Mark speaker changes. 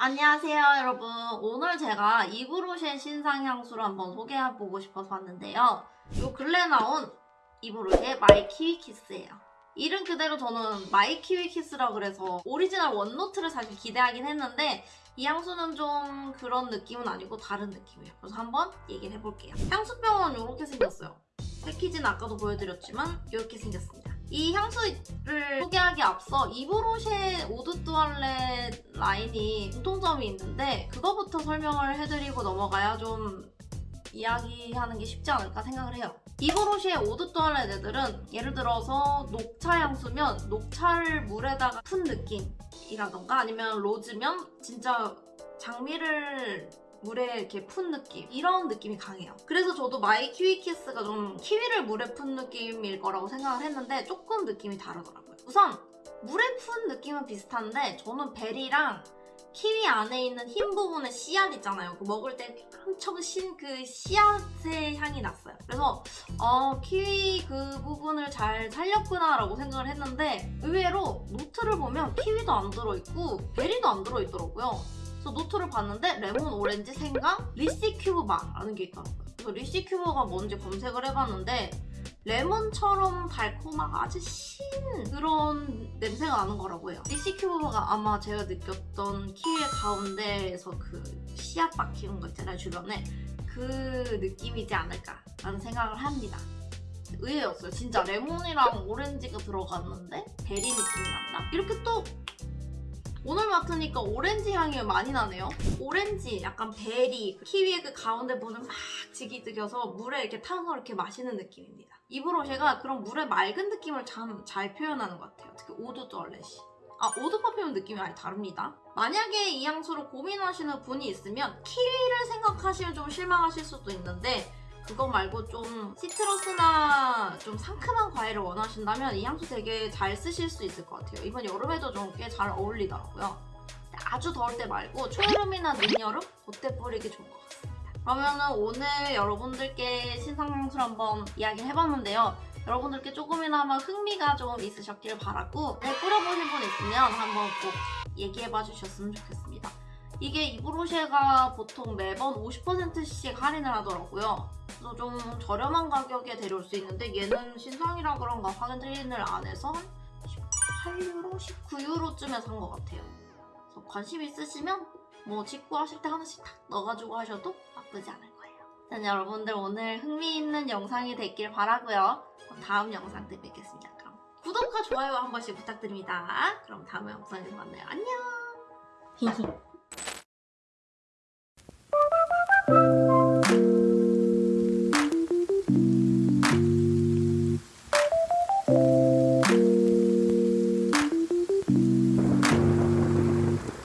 Speaker 1: 안녕하세요 여러분. 오늘 제가 Yves Rocher 신상 향수를 한번 소개해보고 싶어서 왔는데요. 요 근래 나온 Yves Rocher My Kiwi Kiss예요. 이름 그대로 저는 My Kiwi Kiss라 그래서 오리지널 원노트를 사실 기대하긴 했는데 이 향수는 좀 그런 느낌은 아니고 다른 느낌이에요. 그래서 한번 얘기를 해볼게요. 향수병은 이렇게 생겼어요. 패키지는 아까도 보여드렸지만 이렇게 생겼습니다 이 향수를 소개하기 앞서 Yves Rocher eau de toilette 라인이 공통점이 있는데 그거부터 설명을 해드리고 넘어가야 좀 이야기하는 게 쉽지 않을까 생각을 해요. Yves Rocher eau de toilette들은 예를 들어서 녹차 향수면 녹차를 물에다가 푼 느낌이라던가 아니면 로즈면 진짜 장미를 물에 이렇게 푼 느낌 이런 느낌이 강해요. 그래서 저도 My Kiwi Kiss가 좀 키위를 물에 푼 느낌일 거라고 생각을 했는데 조금 느낌이 다르더라고요. 우선 물에 푼 느낌은 비슷한데 저는 베리랑 키위 안에 있는 흰 부분의 씨앗 있잖아요. 그 먹을 때 엄청 신 그 씨앗의 향이 났어요. 그래서 어, 키위 그 부분을 잘 살렸구나 라고 생각을 했는데 의외로 노트를 보면 키위도 안 들어있고 베리도 안 들어있더라고요 그래서 노트를 봤는데 레몬, 오렌지, 생강, litsea cubeba라는 게 있더라고요. 그래서 litsea cubeba가 뭔지 검색을 해봤는데 레몬처럼 달콤하고 아주 신 그런 냄새가 나는 거라고 해요. litsea cubeba가 아마 제가 느꼈던 키위의 가운데에서 그 씨앗 박히는 거 있잖아요, 주변에. 그 느낌이지 않을까라는 생각을 합니다. 의외였어요. 진짜 레몬이랑 오렌지가 들어갔는데 베리 느낌이 난다. 이렇게 또 맡으니까 오렌지 향이 많이 나네요. 오렌지, 약간 베리, 키위의 그 가운데 부분을 막 짓이겨서 물에 이렇게 타서 이렇게 마시는 느낌입니다. Yves Rocher가 그런 물의 맑은 느낌을 참 잘 표현하는 것 같아요. 특히 eau de toilette이. 아, 오드 퍼퓸 느낌이 아예 다릅니다. 만약에 이 향수를 고민하시는 분이 있으면 키위를 생각하시면 좀 실망하실 수도 있는데 그거 말고 좀 시트러스나 좀 상큼한 과일을 원하신다면 이 향수 되게 잘 쓰실 수 있을 것 같아요. 이번 여름에도 좀 꽤 잘 어울리더라고요. 아주 더울 때 말고 초여름이나 늦여름 그때 뿌리기 좋은 것 같습니다. 그러면은 오늘 여러분들께 신상 향수를 한번 이야기를 해봤는데요. 여러분들께 조금이나마 흥미가 좀 있으셨길 바라고 네, 뿌려보신 분 있으면 한번 꼭 얘기해봐 주셨으면 좋겠습니다. 이게 이브로쉐가 보통 매번 50%씩 할인을 하더라고요. 그래서 좀 저렴한 가격에 데려올 수 있는데 얘는 신상이라 그런가 할인을 안 해서 18유로? 19유로쯤에 산 것 같아요. 관심 있으시면 뭐 직구하실 때 하나씩 탁 넣어가지고 하셔도 나쁘지 않을 거예요. 자, 여러분들 오늘 흥미있는 영상이 됐길 바라고요. 다음 영상 때 뵙겠습니다. 그럼 구독과 좋아요 한 번씩 부탁드립니다. 그럼 다음 영상에서 만나요. 안녕! 히히